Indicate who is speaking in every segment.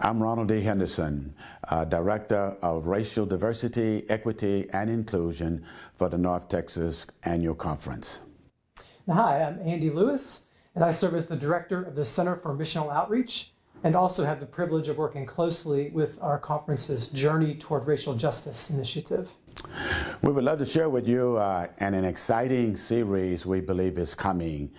Speaker 1: I'm Ronald D. Henderson, uh, Director of Racial Diversity, Equity, and Inclusion for the North Texas Annual Conference.
Speaker 2: Hi, I'm Andy Lewis, and I serve as the Director of the Center for Missional Outreach and also have the privilege of working closely with our conference's Journey Toward Racial Justice initiative.
Speaker 1: We would love to share with you uh, an, an exciting series we believe is coming.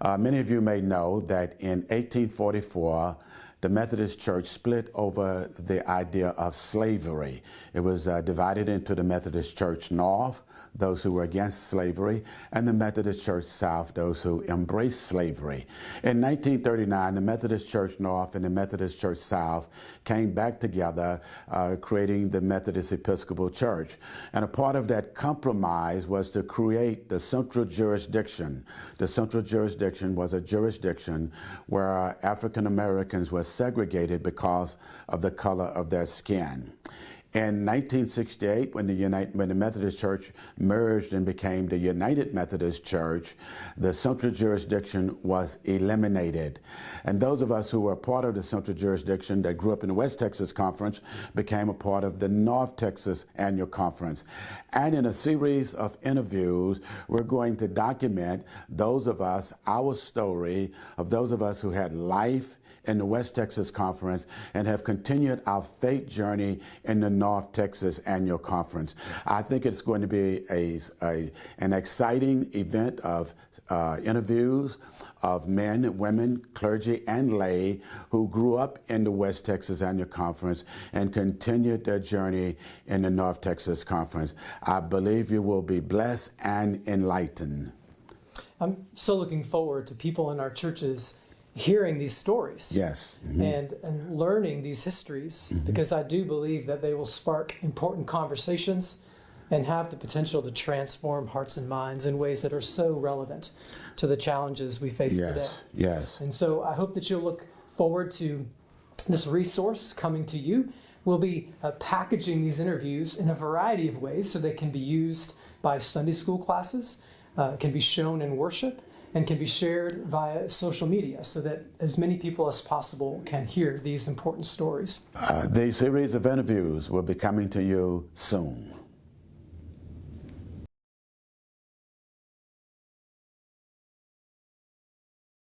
Speaker 1: Uh, many of you may know that in 1844, the Methodist Church split over the idea of slavery. It was uh, divided into the Methodist Church North, those who were against slavery, and the Methodist Church South, those who embraced slavery. In 1939, the Methodist Church North and the Methodist Church South came back together, uh, creating the Methodist Episcopal Church. And a part of that compromise was to create the central jurisdiction. The central jurisdiction was a jurisdiction where African Americans were segregated because of the color of their skin. In 1968, when the, United, when the Methodist Church merged and became the United Methodist Church, the central jurisdiction was eliminated. And those of us who were part of the central jurisdiction that grew up in the West Texas Conference became a part of the North Texas Annual Conference. And in a series of interviews, we're going to document those of us, our story of those of us who had life in the West Texas Conference and have continued our faith journey in the North Texas Annual Conference. I think it's going to be a, a an exciting event of uh, interviews of men, women, clergy, and lay who grew up in the West Texas Annual Conference and continued their journey in the North Texas Conference. I believe you will be blessed and enlightened.
Speaker 2: I'm so looking forward to people in our churches hearing these stories.
Speaker 1: Yes.
Speaker 2: Mm -hmm. And, and learning these histories mm -hmm. because I do believe that they will spark important conversations and have the potential to transform hearts and minds in ways that are so relevant to the challenges we face
Speaker 1: yes.
Speaker 2: today.
Speaker 1: Yes.
Speaker 2: And so I hope that you'll look forward to this resource coming to you. We'll be uh, packaging these interviews in a variety of ways so they can be used by Sunday school classes, uh, can be shown in worship, and can be shared via social media so that as many people as possible can hear these important stories.
Speaker 1: Uh, the series of interviews will be coming to you soon.